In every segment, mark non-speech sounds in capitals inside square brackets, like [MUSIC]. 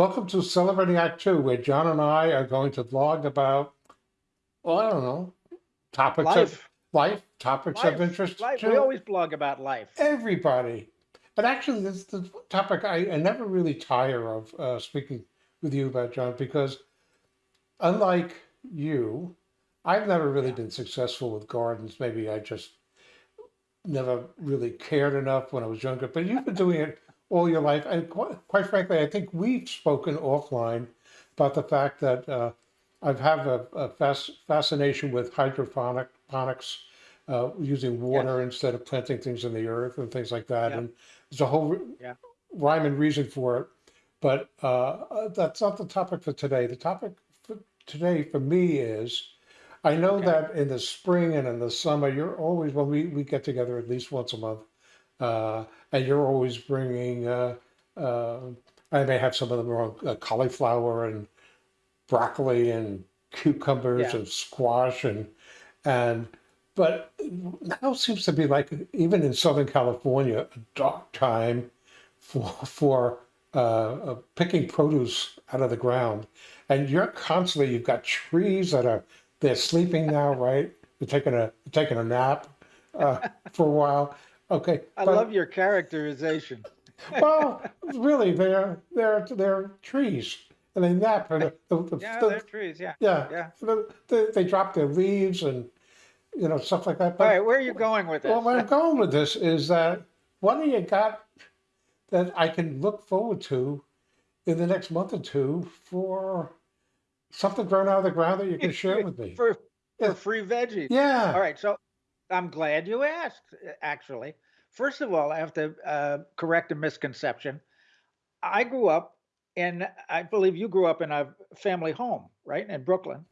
Welcome to Celebrating Act Two, where John and I are going to vlog about, well, I don't know, topics of Life. life, topics of interest Life. We always blog about life. everybody. But actually, this is the topic I, I never really tire of uh, speaking with you about, John, because unlike you, I've never really Yeah. been successful with gardens. Maybe I just never really cared enough when I was younger, but you've been doing it all your life. And quite, quite frankly, I think we've spoken offline about the fact that uh, I have a, a fas- fascination with hydroponics, uh, using water instead of planting things in the earth and things like that. Yep. And there's a whole Yeah. rhyme and reason for it. But uh, uh, that's not the topic for today. The topic for today for me is I know Okay. that in the spring and in the summer, you're always, when we, we get together at least once a month, uh, and you're always bringing, uh, uh, I may have some of them wrong, uh, cauliflower and broccoli and cucumbers Yeah. and squash and, and, but now seems to be like, even in Southern California, a dark time for, for uh, uh, picking produce out of the ground. And you're constantly, you've got trees that are, they're sleeping now, right? They're taking a, taking a nap uh, for a while. Okay. I but- love your characterization. [LAUGHS] well, [LAUGHS] really, they're they're they're trees, and they nap. The, the, Yeah, the- they're trees. Yeah. yeah, yeah. the- the- they drop their leaves and you know stuff like that. All But right, where are you going with this? well, where I'm going with this is that what do you got that I can look forward to in the next month or two for something grown out of the ground that you can [LAUGHS] share with me? for Yeah. for free veggies. Yeah. All right, so I'm glad you asked. uh, Actually, first of all, I have to uh, correct a misconception. I grew up in, I believe you grew up in a family home, right, in Brooklyn.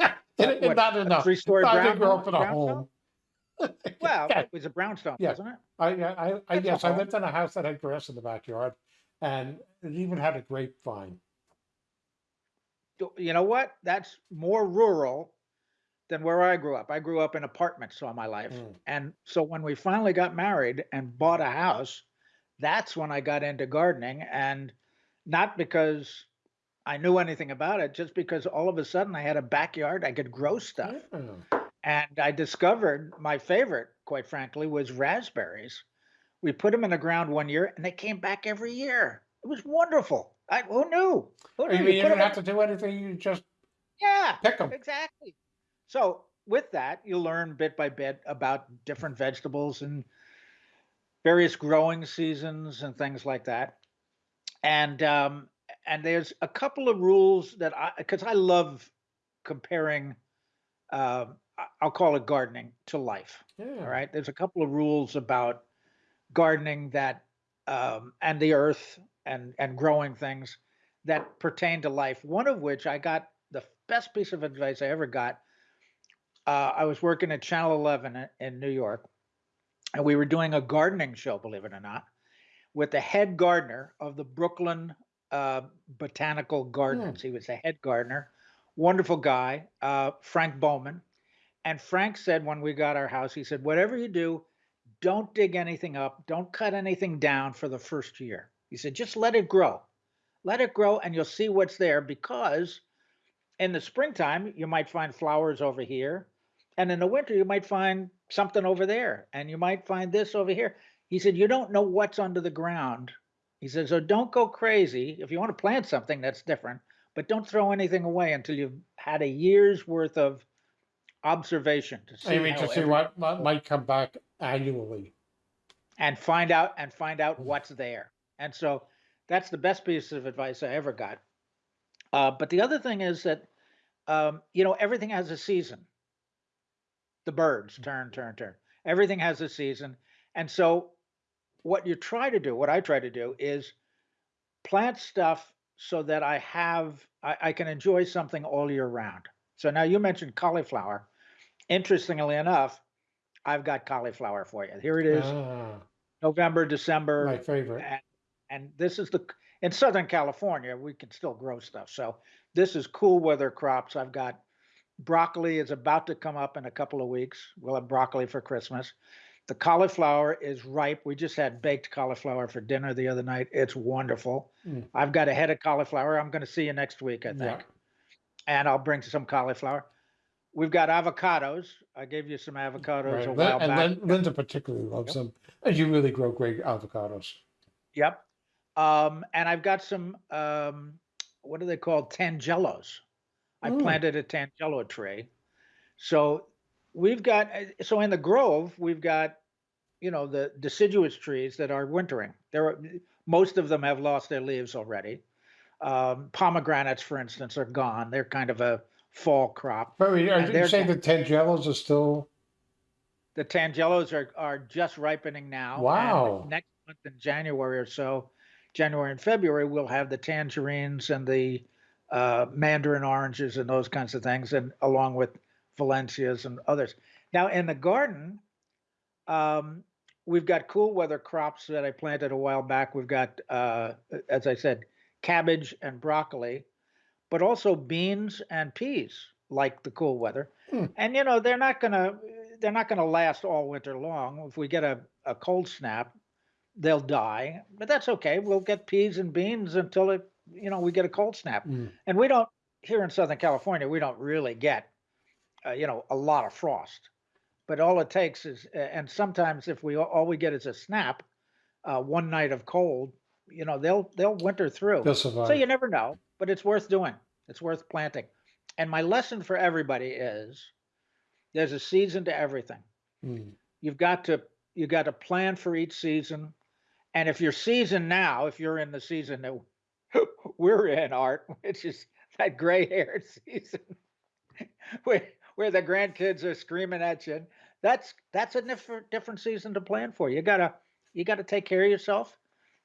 [LAUGHS] And- and what, not enough. three-story I brown didn't up in a home. [LAUGHS] Well, it was a brownstone, Yeah. wasn't it? I, I, I, yes, I lived in a house that had grass in the backyard, and it even had a grapevine. You know what? That's more rural than where I grew up. I grew up in apartments all my life. Mm. And so when we finally got married and bought a house, that's when I got into gardening. And not because I knew anything about it, just because all of a sudden I had a backyard, I could grow stuff. Yeah. And I discovered my favorite, quite frankly, was raspberries. We put them in the ground one year and they came back every year. It was wonderful. I, who knew? Who You knew? mean you put didn't 'em in- have to do anything, you just yeah, pick them. exactly. So with that, you learn bit by bit about different vegetables and various growing seasons and things like that. And um, and there's a couple of rules that I because I love comparing. Uh, I'll call it gardening to life. Yeah. All right. There's a couple of rules about gardening that um, and the earth and and growing things that pertain to life. One of which I got the best piece of advice I ever got. Uh, I was working at Channel 11 in- New York, and we were doing a gardening show, believe it or not, with the head gardener of the Brooklyn uh, Botanical Gardens. He was the head gardener, wonderful guy, uh, Frank Bowman. And Frank said when we got our house, he said, whatever you do, don't dig anything up, don't cut anything down for the first year. He said, just let it grow. Let it grow and you'll see what's there because in the springtime, you might find flowers over here. And in the winter, you might find something over there. And you might find this over here. He said, You don't know what's under the ground. He said, So don't go crazy. If you want to plant something, that's different. But don't throw anything away until you've had a year's worth of observation to see, I mean, to see what mi- might come back annually. and find out and find out what's there. And so that's the best piece of advice I ever got. Uh, but the other thing is that um, you know everything has a season. The Byrds turn, turn, turn. Everything has a season, and so what you try to do, what I try to do, is plant stuff so that I have I, I can enjoy something all year round. So now you mentioned cauliflower. Interestingly enough, I've got cauliflower for you. Here it is. Ah, November, December, my favorite. and, and this is the in Southern California we can still grow stuff. So this is cool weather crops. I've got broccoli is about to come up in a couple of weeks. We'll have broccoli for Christmas. The cauliflower is ripe. We just had baked cauliflower for dinner the other night. It's wonderful. Mm. I've got a head of cauliflower. I'm going to see you next week, I think. Yeah. And I'll bring some cauliflower. We've got avocados. I gave you some avocados Right. a while and back. Lin- Linda particularly loves them. And you really grow great avocados. Yep. Um, and I've got some, um, what are they called? Tangelos. I Mm. planted a tangelo tree. So we've got, uh, so in the grove, we've got, you know, the deciduous trees that are wintering. There are, most of them have lost their leaves already. Um, pomegranates, for instance, are gone. They're kind of a fall crop. But are you saying the tangelos are still, The tangelos are, are just ripening now. Wow. next month in January or so, January and February, we'll have the tangerines and the uh, mandarin oranges and those kinds of things, and along with Valencias and others. Now in the garden, um, we've got cool weather crops that I planted a while back. We've got, uh, as I said, cabbage and broccoli, but also beans and peas, like the cool weather. Hmm. And you know they're not gonna they're not gonna last all winter long. If we get a, a cold snap, they'll die. But that's okay. We'll get peas and beans until it you know we get a cold snap. Mm. And we don't here in Southern California we don't really get uh, you know a lot of frost. But all it takes is and sometimes if we all we get is a snap, uh, one night of cold, you know they'll they'll winter through. they'll survive. So you never know, but it's worth doing. It's worth planting. And my lesson for everybody is there's a season to everything. Mm. You've got to you got to plan for each season. And if your season now, if you're in the season that [LAUGHS] we're in, Art, [LAUGHS] which is that gray-haired [LAUGHS] season where where the grandkids are screaming at you, that's that's a different different season to plan for. You gotta you gotta take care of yourself.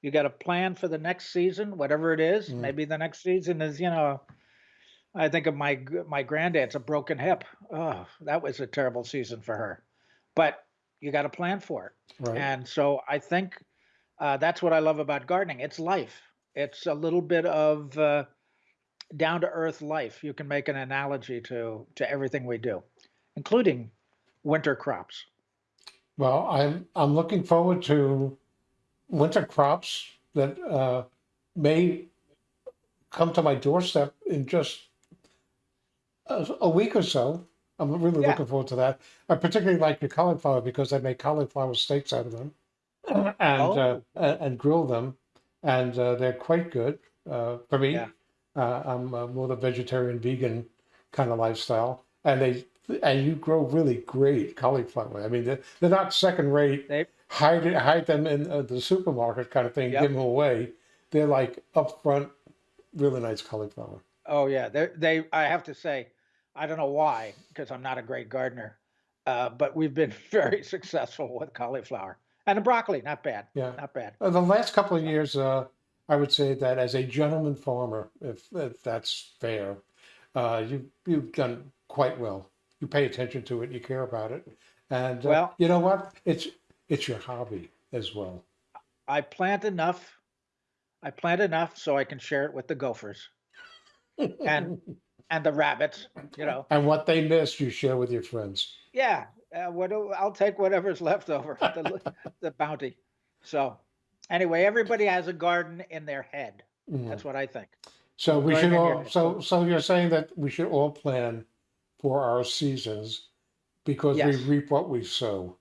You got to plan for the next season, whatever it is. Mm. Maybe the next season is, you know, I think of my my granddad's a broken hip. Oh, that was a terrible season for her. But you got to plan for it. Right. And so I think uh, that's what I love about gardening. It's life. It's a little bit of uh, down to earth life. You can make an analogy to to everything we do, including winter crops. Well, I'm I'm looking forward to winter crops that uh, may come to my doorstep in just a, a week or so. I'm really Yeah. looking forward to that. I particularly like your cauliflower because I make cauliflower steaks out of them and uh, Oh. and, and grill them, and uh, they're quite good uh, for me. Yeah. Uh, I'm uh, more the vegetarian vegan kind of lifestyle, and they and you grow really great cauliflower. I mean, they're, they're not second rate. They Hide it, hide them in uh, the supermarket kind of thing. Yep. Give them away. They're like upfront, really nice cauliflower. Oh yeah, they they. I have to say, I don't know why, because I'm not a great gardener, uh, but we've been [LAUGHS] very successful with cauliflower and the broccoli. Not bad, Yeah. not bad. Uh, the last couple of years, uh, I would say that as a gentleman farmer, if, if that's fair, uh, you you've done quite well. You pay attention to it, you care about it, and uh, Well- you know what? It's it's your hobby as well. I plant enough. I plant enough so I can share it with the gophers and and the rabbits. You know, and what they miss, you share with your friends. yeah. Uh, what I'll take whatever's [LAUGHS] left over, the, the bounty. So, anyway, everybody has a garden in their head. Mm. That's what I think. So we should all. So so you're saying that we should all plan for our seasons because Yes. we reap what we sow.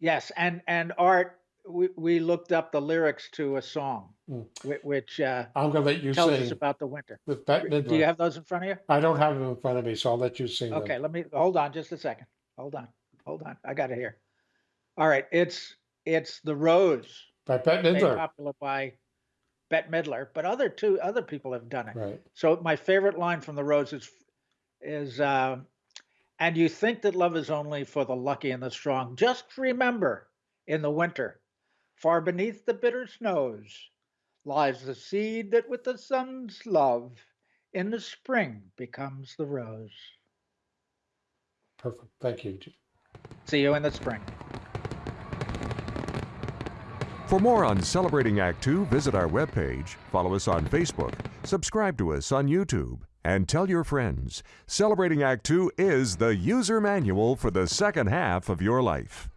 Yes, and and art. We we looked up the lyrics to a song, Mm. which uh, I'm gonna let you tells us sing about the winter. Do you have those in front of you? I don't have them in front of me, so I'll let you sing them. Okay, let me hold on just a second. Hold on, hold on. I got it here. All right, it's it's the Rose, By Bette Midler. popular by Bette Midler, but other two other people have done it. Right. So my favorite line from the Rose is is uh, and you think that love is only for the lucky and the strong. Just remember, in the winter, far beneath the bitter snows, lies the seed that with the sun's love in the spring becomes the rose. Perfect. Thank you. See you in the spring. For more on Celebrating Act Two, visit our webpage, follow us on Facebook, subscribe to us on YouTube, and tell your friends. Celebrating Act Two is the user manual for the second half of your life.